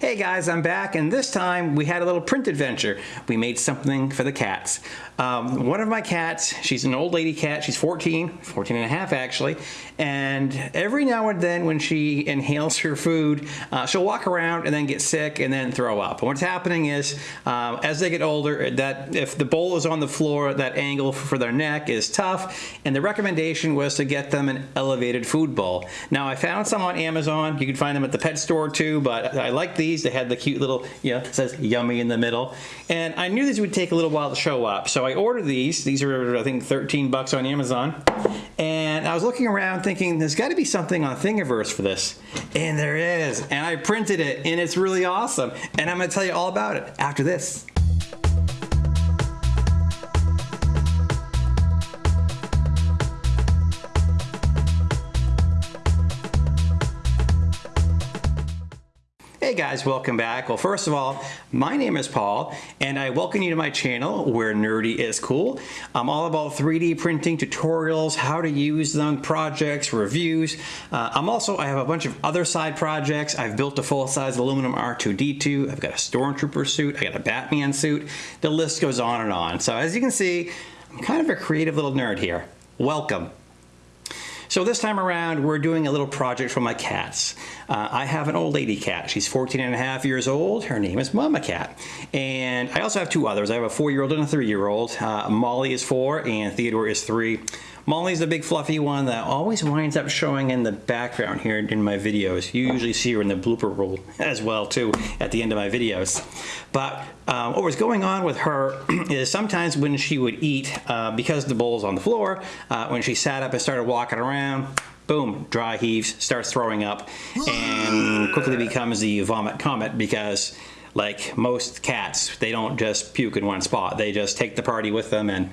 Hey guys, I'm back and this time we had a little print adventure. We made something for the cats. Um, one of my cats, she's an old lady cat, she's 14, 14 and a half actually, and every now and then when she inhales her food, uh, she'll walk around and then get sick and then throw up. And what's happening is, uh, as they get older, that if the bowl is on the floor, that angle for their neck is tough, and the recommendation was to get them an elevated food bowl. Now I found some on Amazon, you can find them at the pet store too, but I like these, they had the cute little, you know, it says yummy in the middle, and I knew these would take a little while to show up, so I ordered these. These are, I think, 13 bucks on Amazon. And I was looking around thinking, there's got to be something on Thingiverse for this. And there is. And I printed it, and it's really awesome. And I'm going to tell you all about it after this. Hey guys, welcome back. Well, first of all, my name is Paul, and I welcome you to my channel where nerdy is cool. I'm all about 3D printing tutorials, how to use them, projects, reviews. Uh, I'm also, I have a bunch of other side projects. I've built a full-size aluminum R2-D2. I've got a Stormtrooper suit. I got a Batman suit. The list goes on and on. So as you can see, I'm kind of a creative little nerd here. Welcome. So this time around, we're doing a little project for my cats. Uh, I have an old lady cat. She's 14 and a half years old. Her name is Mama Cat. And I also have two others. I have a four-year-old and a three-year-old. Uh, Molly is four and Theodore is three. Molly's the big fluffy one that always winds up showing in the background here in my videos. You usually see her in the blooper roll as well too at the end of my videos. But um, what was going on with her is sometimes when she would eat, uh, because the bowl's on the floor, uh, when she sat up and started walking around, boom, dry heaves, starts throwing up, and quickly becomes the vomit comet because like most cats, they don't just puke in one spot. They just take the party with them and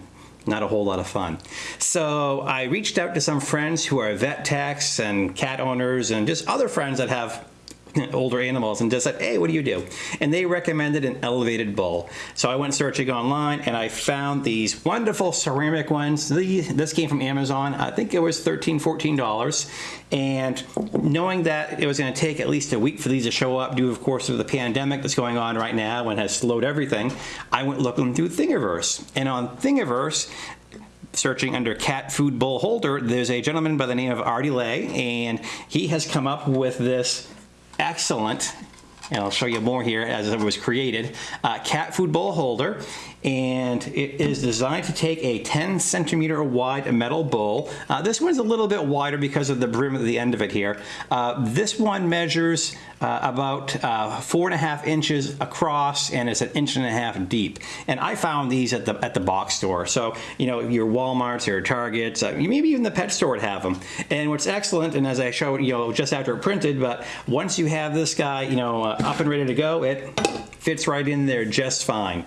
not a whole lot of fun. So I reached out to some friends who are vet techs and cat owners and just other friends that have older animals and just said, hey, what do you do? And they recommended an elevated bowl. So I went searching online and I found these wonderful ceramic ones. This came from Amazon. I think it was $13, $14. And knowing that it was going to take at least a week for these to show up due, of course, to the pandemic that's going on right now and has slowed everything, I went looking through Thingiverse. And on Thingiverse, searching under cat food bowl holder, there's a gentleman by the name of Artie Lay, and he has come up with this excellent and I'll show you more here as it was created, uh, cat food bowl holder and it is designed to take a 10 centimeter wide metal bowl. Uh, this one's a little bit wider because of the brim at the end of it here. Uh, this one measures uh, about uh, four and a half inches across and it's an inch and a half deep. And I found these at the at the box store. So, you know, your Walmarts, your Targets, uh, maybe even the pet store would have them. And what's excellent, and as I showed, you know, just after it printed, but once you have this guy, you know, uh, up and ready to go, it fits right in there just fine.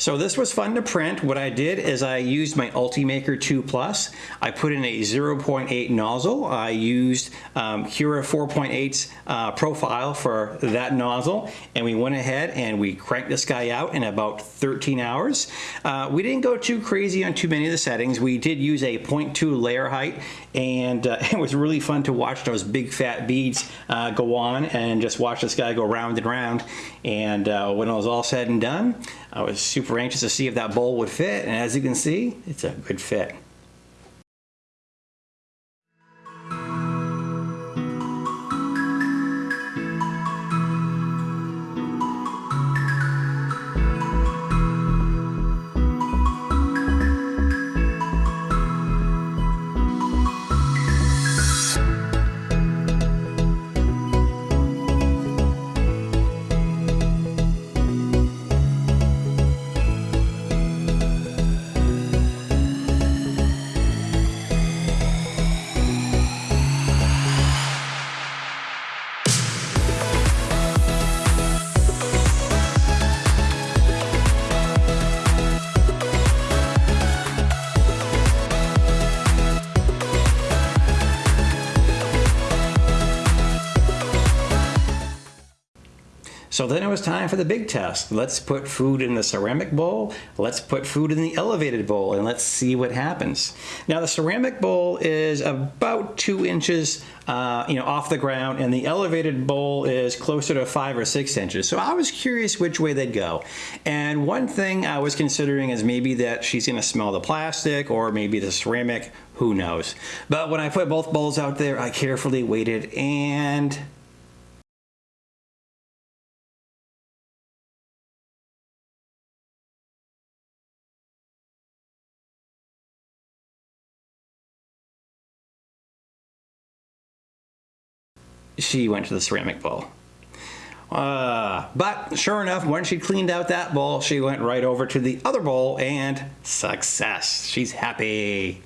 So this was fun to print. What I did is I used my Ultimaker 2 Plus. I put in a 0.8 nozzle. I used um, Cura 4.8's uh, profile for that nozzle and we went ahead and we cranked this guy out in about 13 hours. Uh, we didn't go too crazy on too many of the settings. We did use a 0.2 layer height and uh, it was really fun to watch those big fat beads uh, go on and just watch this guy go round and round and uh, when it was all said and done I was super anxious to see if that bowl would fit and as you can see it's a good fit. So then it was time for the big test. Let's put food in the ceramic bowl. Let's put food in the elevated bowl and let's see what happens. Now the ceramic bowl is about two inches uh, you know, off the ground and the elevated bowl is closer to five or six inches. So I was curious which way they'd go. And one thing I was considering is maybe that she's gonna smell the plastic or maybe the ceramic, who knows. But when I put both bowls out there, I carefully waited and she went to the ceramic bowl. Uh, but sure enough, when she cleaned out that bowl, she went right over to the other bowl and success. She's happy.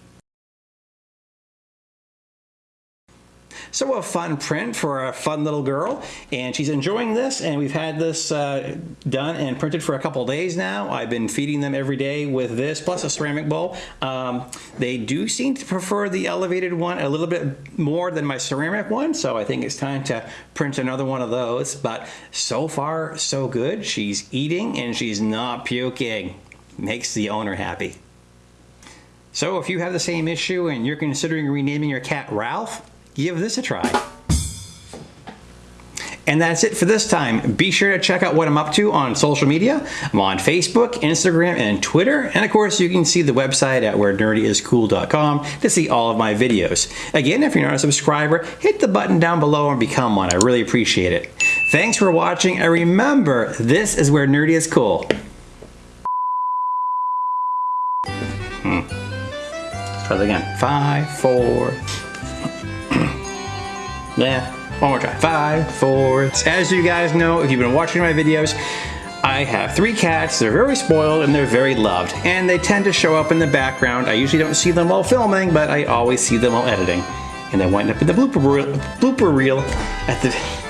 So a fun print for a fun little girl and she's enjoying this and we've had this uh, done and printed for a couple days now. I've been feeding them every day with this plus a ceramic bowl. Um, they do seem to prefer the elevated one a little bit more than my ceramic one so I think it's time to print another one of those but so far so good. She's eating and she's not puking. Makes the owner happy. So if you have the same issue and you're considering renaming your cat Ralph, give this a try. And that's it for this time. Be sure to check out what I'm up to on social media. I'm on Facebook, Instagram, and Twitter. And of course, you can see the website at wherenerdyiscool.com to see all of my videos. Again, if you're not a subscriber, hit the button down below and become one. I really appreciate it. Thanks for watching, and remember, this is where nerdy is cool. Hmm. Try that again. Five, four, yeah, one more try. Five, four. As you guys know, if you've been watching my videos, I have three cats. They're very spoiled and they're very loved. And they tend to show up in the background. I usually don't see them while filming, but I always see them while editing. And they wind up in the blooper reel, blooper reel at the